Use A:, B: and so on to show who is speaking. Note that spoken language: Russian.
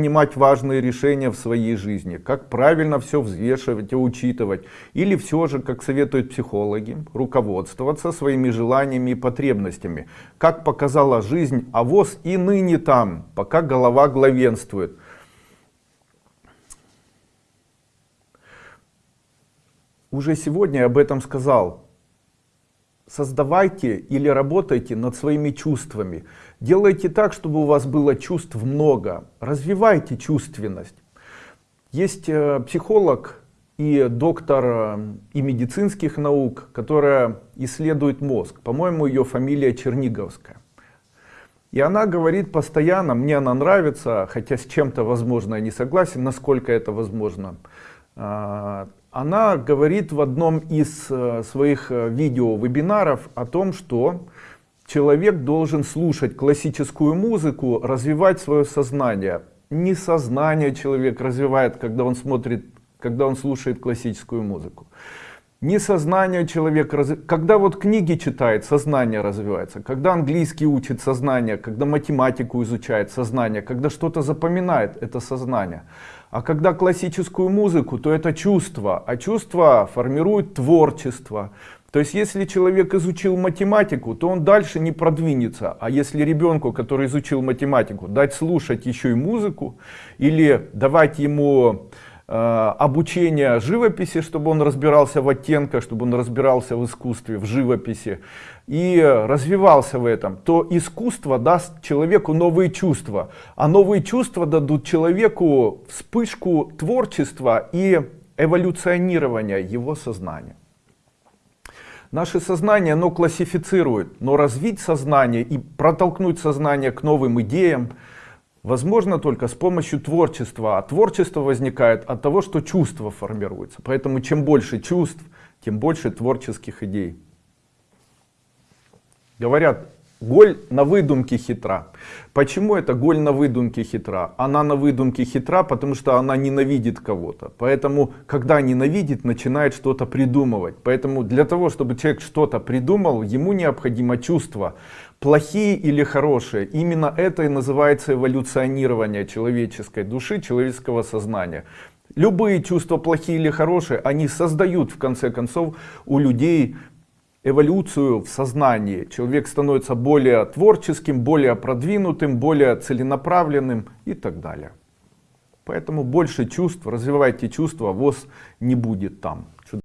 A: принимать важные решения в своей жизни, как правильно все взвешивать и учитывать, или все же, как советуют психологи, руководствоваться своими желаниями и потребностями, как показала жизнь, а воз и ныне там, пока голова главенствует. Уже сегодня я об этом сказал. Создавайте или работайте над своими чувствами. Делайте так, чтобы у вас было чувств много. Развивайте чувственность. Есть э, психолог и доктор э, и медицинских наук, которая исследует мозг. По-моему, ее фамилия Черниговская. И она говорит постоянно, мне она нравится, хотя с чем-то, возможно, я не согласен, насколько это возможно. А, она говорит в одном из э, своих видео-вебинаров о том, что человек должен слушать классическую музыку, развивать свое сознание. Не сознание человек развивает, когда он смотрит, когда он слушает классическую музыку. Не сознание человек, когда вот книги читает, сознание развивается. Когда английский учит сознание, когда математику изучает сознание, когда что-то запоминает, это сознание. А когда классическую музыку, то это чувство. А чувство формирует творчество. То есть, если человек изучил математику, то он дальше не продвинется. А если ребенку, который изучил математику, дать слушать еще и музыку, или давать ему э, обучение живописи, чтобы он разбирался в оттенках, чтобы он разбирался в искусстве, в живописи, и развивался в этом, то искусство даст человеку новые чувства. А новые чувства дадут человеку вспышку творчества и эволюционирования его сознания. Наше сознание, оно классифицирует, но развить сознание и протолкнуть сознание к новым идеям возможно только с помощью творчества. А творчество возникает от того, что чувства формируются. Поэтому чем больше чувств, тем больше творческих идей. Говорят, Голь на выдумке хитра. Почему это голь на выдумке хитра? Она на выдумке хитра, потому что она ненавидит кого-то. Поэтому, когда ненавидит, начинает что-то придумывать. Поэтому для того, чтобы человек что-то придумал, ему необходимо чувство. Плохие или хорошие. Именно это и называется эволюционирование человеческой души, человеческого сознания. Любые чувства, плохие или хорошие, они создают в конце концов у людей эволюцию в сознании. Человек становится более творческим, более продвинутым, более целенаправленным и так далее. Поэтому больше чувств, развивайте чувства, ВОЗ не будет там.